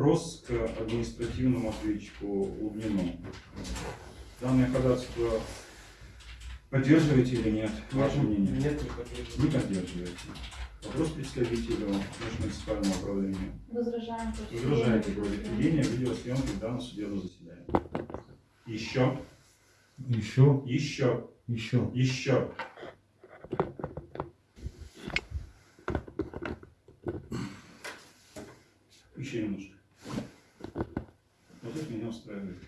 Вопрос к административному ответчику Лубнину. Данное ходатайство поддерживаете или нет? Ваше мнение? Нет, не поддерживаю. Не поддерживаете. Вопрос представителю межмуниципального управления. Возражаем против Возражаете против ведения видеосъемки в данном судебном заседании. Еще, Еще, еще, еще. еще. Еще немножко. Вот это меня устраивает.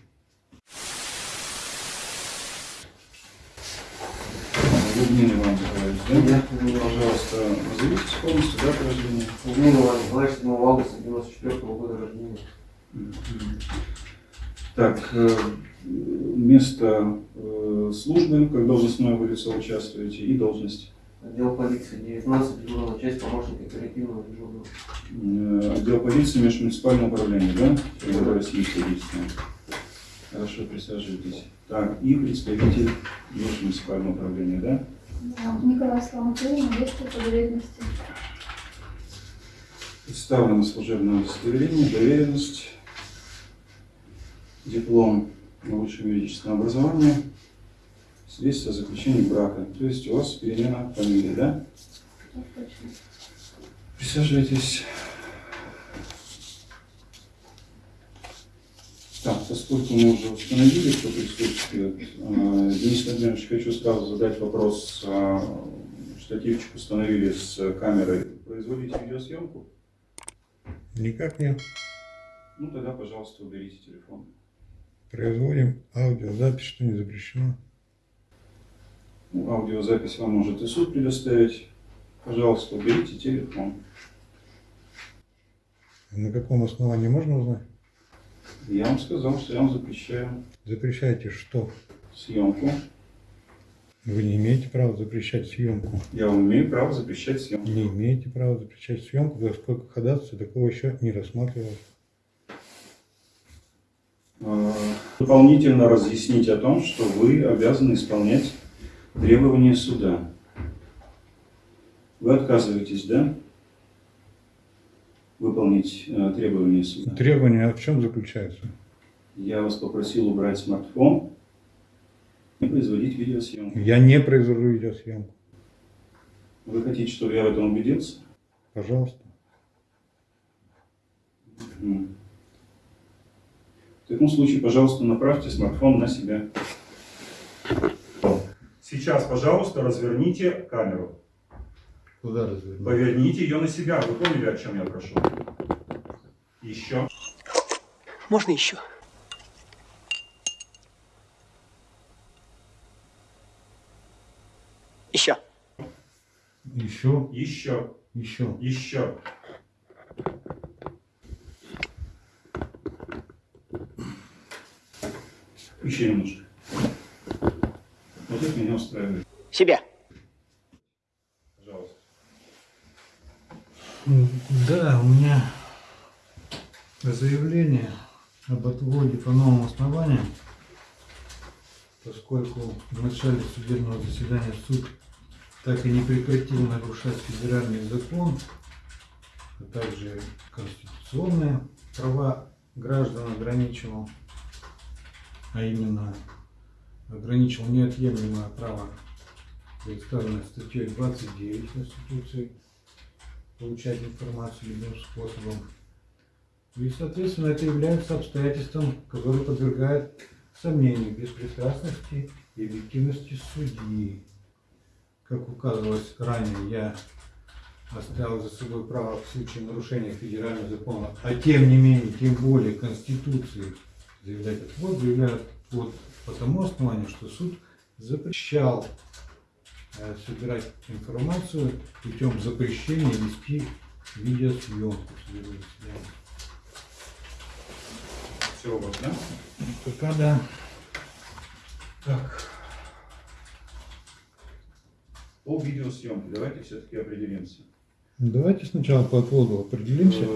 Лубнин Иван Николаевич, да? Нет, Пожалуйста, назовитесь полностью дату рождения. Лубнин Иван Николаевич, 7 августа 94 года рождения. Так, э, место э, службы, как должностное лицо участвуете, и должность. Отдел полиции 19, дежурная часть, помощник оперативного дежурного. Э, Отдел полиции межмуниципального управления, да? России Содействия. Хорошо, присаживайтесь. Так, и представитель межмуниципального управления, да? Да, Николай Сломатулин, действие по доверенности. Представлено служебное удостоверение, доверенность, диплом на высшем юридическом образовании, свидетельство о заключении брака. То есть у вас перемена фамилии, да? Присаживайтесь. Так, поскольку мы уже установили, кто присутствует, э, Денис Владимирович, хочу сразу задать вопрос. э, Штативчик установили с камерой. Производите видеосъемку? Никак нет. Ну, тогда, пожалуйста, уберите телефон. Производим аудиозапись, что не запрещено. Ну, аудиозапись вам может и суд предоставить. Пожалуйста, уберите телефон. На каком основании можно узнать? Я вам сказал, что я вам запрещаю Запрещайте что? съемку. Вы не имеете права запрещать съемку. Я вам имею право запрещать съемку. Не имеете права запрещать съемку, поскольку ходатайство такого еще не рассматривалось. Э, дополнительно разъяснить о том, что вы обязаны исполнять требования суда. Вы отказываетесь, да? Выполнить э, требования суда. Требования в чем заключаются? Я вас попросил убрать смартфон и производить видеосъемку. Я не произвожу видеосъемку. Вы хотите, чтобы я в этом убедился? Пожалуйста. В таком случае, пожалуйста, направьте смартфон на себя. Сейчас, пожалуйста, разверните камеру. Куда развернуть? Поверните ее на себя. Вы поняли, о чем я прошу? Еще. Можно еще? Еще. Еще, Еще. еще. Еще. Еще немножко. Вот это меня устраивает. Себе. Пожалуйста. Да, у меня заявление об отводе по новым основаниям, поскольку в начале судебного заседания суд так и не прекратил нарушать федеральный закон, а также конституционные права граждан ограничивал, а именно ограничил неотъемлемое право, представленное статьей 29 Конституции, получать информацию любым способом. И, соответственно, это является обстоятельством, которое подвергает сомнению беспристрастности и объективности судьи. Как указывалось ранее, я оставил за собой право в случае нарушения федерального закона, а тем не менее, тем более Конституции заявлять отвод, заявляют отвод по тому основанию, что суд запрещал э, собирать информацию путем запрещения вести видеосъемку. Все у вас, да? Пока да. Так. По видеосъемке давайте все-таки определимся. Давайте сначала по отводу определимся. Э,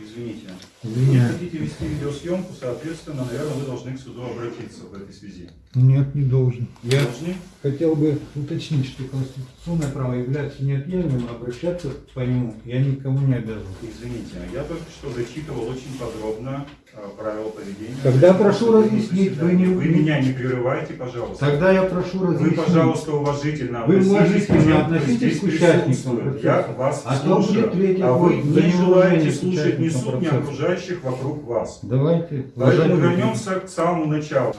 Извините. Вы Извиняюсь. хотите вести видеосъемку, соответственно, наверное, вы должны к суду обратиться в этой связи. Нет, не должен. Я Должны? хотел бы уточнить, что конституционное право является неотъемлемым, обращаться по нему я никому не обязан. Извините, я только что зачитывал очень подробно э, правила поведения. Тогда прошу Судебного разъяснить, вы не- Вы меня не прерывайте, пожалуйста. Тогда я прошу Вы, разъяснить. пожалуйста, уважительно Вы относитесь уважительно к тем, кто относитесь к участникам. Я вас А то слушаю, будет третий а вы не желаете слушать ни суд, ни окружающих вокруг вас. Давайте. Поэтому вернемся к самому началу.